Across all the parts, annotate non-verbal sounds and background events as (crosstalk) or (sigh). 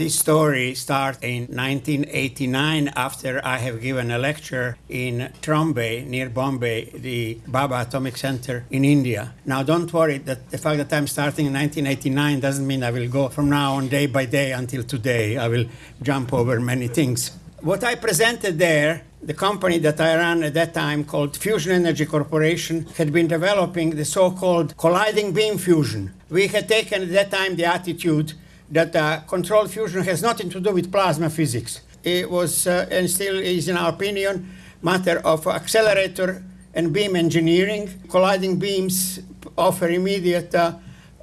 This story starts in 1989 after I have given a lecture in Trombay, near Bombay, the Bhabha Atomic Center in India. Now, don't worry that the fact that I'm starting in 1989 doesn't mean I will go from now on day by day until today. I will jump over many things. What I presented there the company that I ran at that time, called Fusion Energy Corporation, had been developing the so called colliding beam fusion. We had taken at that time the attitude that uh, controlled fusion has nothing to do with plasma physics. It was, uh, and still is, in our opinion, matter of accelerator and beam engineering. Colliding beams offer immediate uh,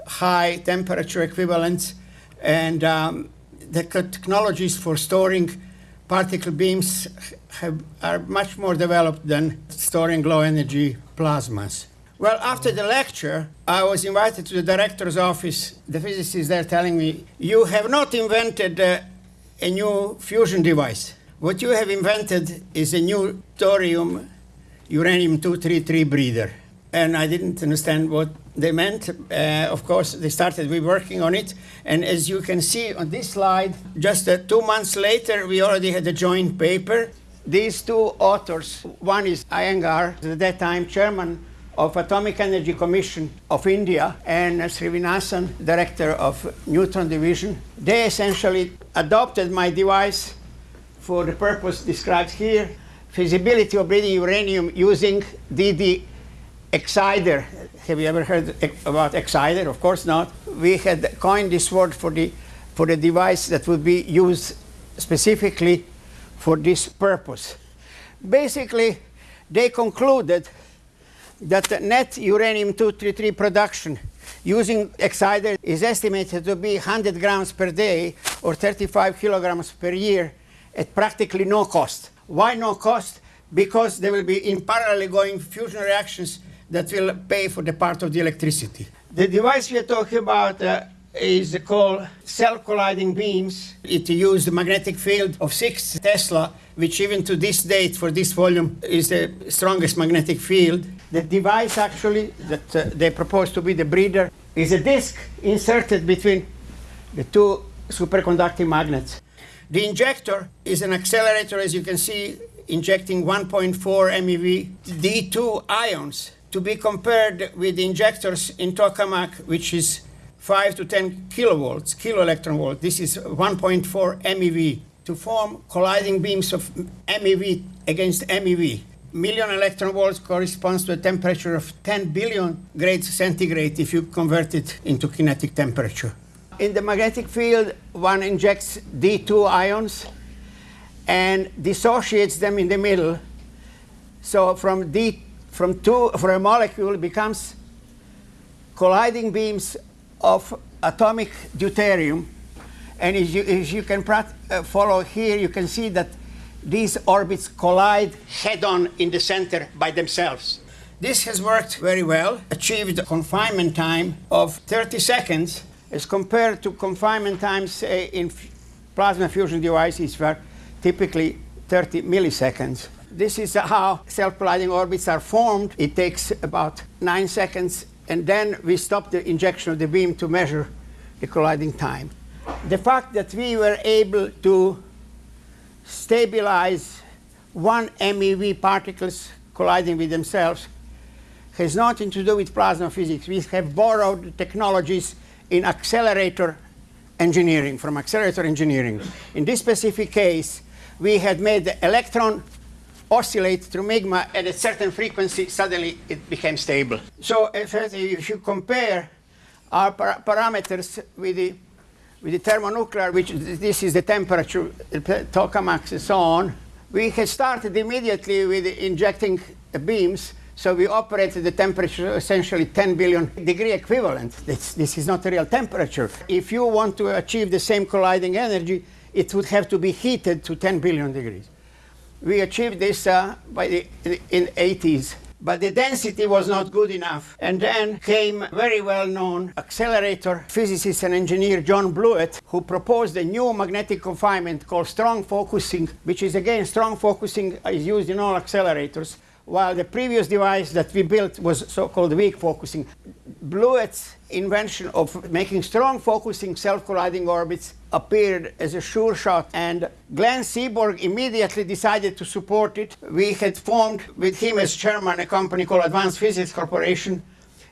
high temperature equivalents, and um, the technologies for storing particle beams have, are much more developed than storing low energy plasmas. Well, after the lecture, I was invited to the director's office. The physicist there telling me, You have not invented uh, a new fusion device. What you have invented is a new thorium uranium 233 breeder. And I didn't understand what they meant. Uh, of course, they started we working on it. And as you can see on this slide, just uh, two months later, we already had a joint paper. These two authors, one is Iyengar, at that time chairman of Atomic Energy Commission of India, and Srinivasan, director of Neutron Division. They essentially adopted my device for the purpose described here, feasibility of breeding uranium using DD exciter. Have you ever heard about exciter? Of course not. We had coined this word for the, for the device that would be used specifically for this purpose. Basically, they concluded that net uranium-233 production using exciter is estimated to be 100 grams per day or 35 kilograms per year at practically no cost. Why no cost? Because there will be in parallel going fusion reactions that will pay for the part of the electricity. The device we are talking about uh, is called self-colliding beams. It uses the magnetic field of 6 Tesla, which even to this date, for this volume, is the strongest magnetic field. The device actually that uh, they propose to be the breeder is a disk inserted between the two superconducting magnets. The injector is an accelerator, as you can see, injecting 1.4 MeV D2 ions to be compared with the injectors in tokamak, which is 5 to 10 kilovolts, kilo electron volt. This is 1.4 MeV to form colliding beams of MeV against MeV. Million electron volts corresponds to a temperature of 10 billion grades centigrade if you convert it into kinetic temperature. In the magnetic field, one injects D2 ions and dissociates them in the middle. So from D from two for a molecule becomes colliding beams of atomic deuterium. And as you, as you can uh, follow here, you can see that these orbits collide head-on in the center by themselves. This has worked very well, achieved a confinement time of 30 seconds as compared to confinement times uh, in plasma fusion devices were typically 30 milliseconds. This is how self-colliding orbits are formed. It takes about nine seconds, and then we stop the injection of the beam to measure the colliding time. The fact that we were able to stabilize one MeV particles colliding with themselves has nothing to do with plasma physics. We have borrowed technologies in accelerator engineering, from accelerator engineering. In this specific case, we had made the electron oscillate through MIGMA at a certain frequency, suddenly it became stable. So if, you compare our par parameters with the, with the thermonuclear, which this is the temperature, tokamaks and so on, we had started immediately with injecting beams so we operated the temperature essentially 10 billion degree equivalent. This, this, is not a real temperature. If you want to achieve the same colliding energy, it would have to be heated to 10 billion degrees. We achieved this uh, by the, in 80s. But the density was not good enough. And then came very well-known accelerator physicist and engineer John Blewett, who proposed a new magnetic confinement called strong focusing, which is again, strong focusing is used in all accelerators. While the previous device that we built was so-called weak focusing. Blewett's invention of making strong focusing self-colliding orbits appeared as a sure shot and Glenn Seaborg immediately decided to support it. We had formed with him as chairman a company called Advanced Physics Corporation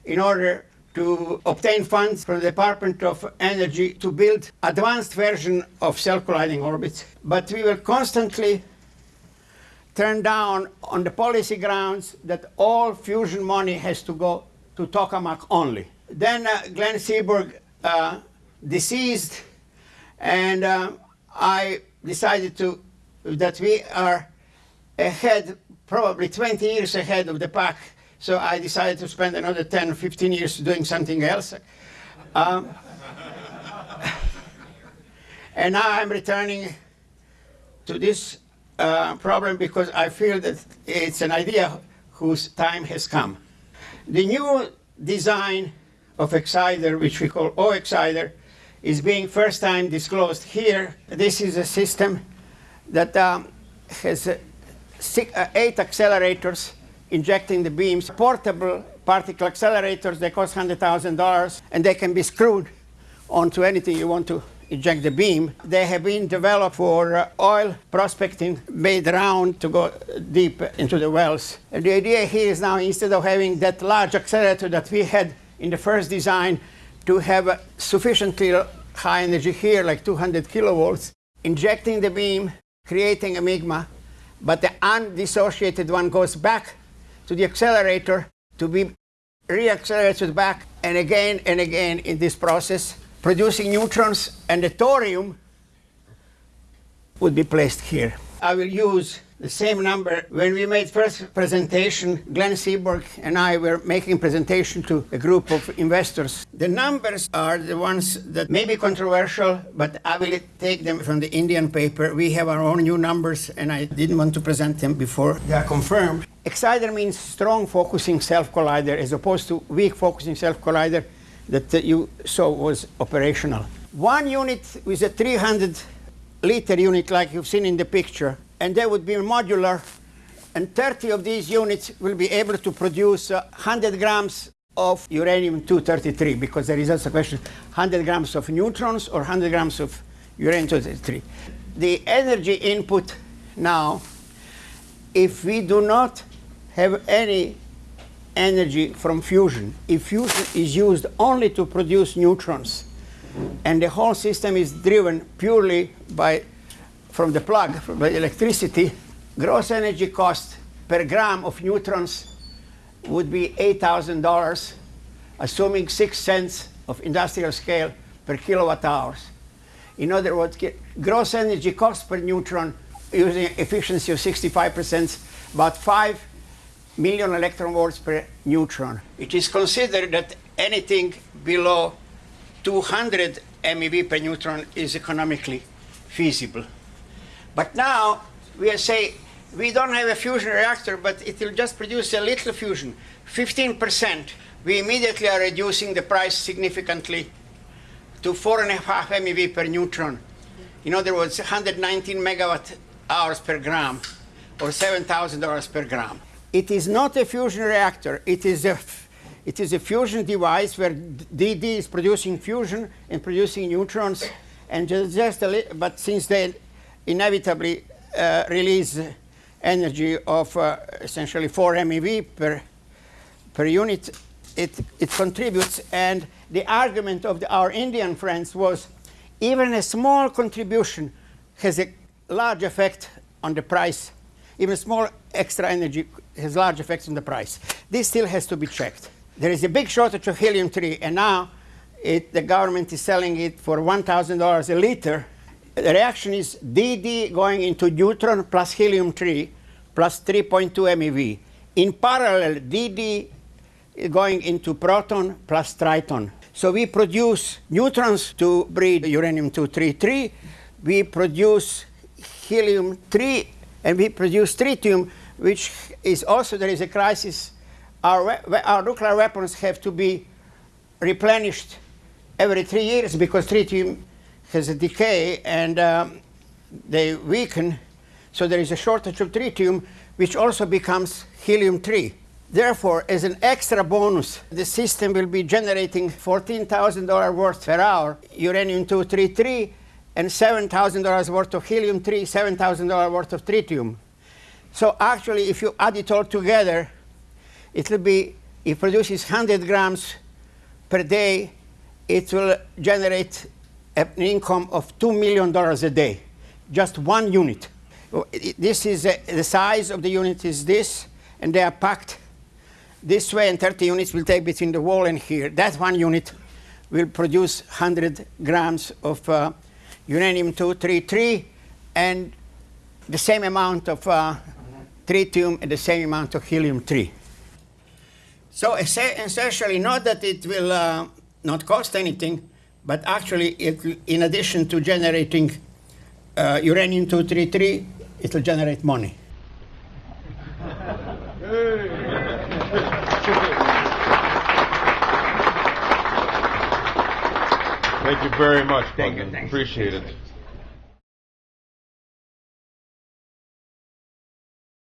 in order to obtain funds from the Department of Energy to build advanced version of self-colliding orbits. But we were constantly turned down on the policy grounds that all fusion money has to go to tokamak only. Then uh, Glenn Seaborg uh, deceased, and uh, I decided to that we are ahead, probably 20 years ahead of the pack. So I decided to spend another 10 or 15 years doing something else. Um, (laughs) and now I'm returning to this uh, problem because I feel that it's an idea whose time has come. The new design of Exciter, which we call O-Exciter, is being first time disclosed here. This is a system that um, has uh, six, uh, eight accelerators injecting the beams, portable particle accelerators, they cost $100,000, and they can be screwed onto anything you want to eject the beam. They have been developed for uh, oil prospecting, made round to go deep into the wells. And the idea here is now, instead of having that large accelerator that we had in the first design, to have sufficiently high energy here, like 200 kilovolts, injecting the beam, creating a MIGMA, but the undissociated one goes back to the accelerator to be reaccelerated back and again and again in this process producing neutrons, and the thorium would be placed here. I will use the same number. When we made first presentation, Glenn Seaborg and I were making presentation to a group of investors. The numbers are the ones that may be controversial, but I will take them from the Indian paper. We have our own new numbers, and I didn't want to present them before they are confirmed. Exciter means strong focusing self-collider as opposed to weak focusing self-collider that you saw was operational. One unit with a 300 liter unit like you've seen in the picture, and they would be modular, and 30 of these units will be able to produce uh, 100 grams of uranium-233, because there is also a question, 100 grams of neutrons or 100 grams of uranium-233. The energy input now, if we do not have any energy from fusion. If fusion is used only to produce neutrons, and the whole system is driven purely by, from the plug, the electricity, gross energy cost per gram of neutrons would be $8,000, assuming 6 cents of industrial scale per kilowatt hours. In other words, gross energy cost per neutron using efficiency of 65%, about 5 million electron volts per neutron. It is considered that anything below 200 MeV per neutron is economically feasible. But now we say we don't have a fusion reactor, but it will just produce a little fusion, 15%. We immediately are reducing the price significantly to four and a half MeV per neutron. In other words, 119 megawatt hours per gram, or $7,000 per gram. It is not a fusion reactor. It is a, it is a fusion device where DD is producing fusion and producing neutrons. And just, but since they inevitably uh, release energy of uh, essentially 4 MeV per, per unit, it, it contributes. And the argument of the, our Indian friends was even a small contribution has a large effect on the price. Even small extra energy has large effects on the price. This still has to be checked. There is a big shortage of helium-3, and now it, the government is selling it for $1,000 a liter. The reaction is DD going into neutron plus helium-3 plus 3.2 MeV. In parallel, DD going into proton plus triton. So we produce neutrons to breed uranium-233. We produce helium-3, and we produce tritium, which is also there is a crisis. Our, our nuclear weapons have to be replenished every three years because tritium has a decay and um, they weaken. So there is a shortage of tritium, which also becomes helium 3. Therefore, as an extra bonus, the system will be generating $14,000 worth per hour uranium 233 and $7,000 worth of helium 3, $7,000 worth of tritium. So actually, if you add it all together, it will be, it produces 100 grams per day. It will generate an income of $2 million a day, just one unit. This is uh, the size of the unit is this, and they are packed this way, and 30 units will take between the wall and here. That one unit will produce 100 grams of uh, uranium-233 and the same amount of uh, tritium and the same amount of helium-3. So essentially, not that it will uh, not cost anything, but actually, it, in addition to generating uh, uranium-233, it will generate money. Thank you very much, Thank you. Appreciate it.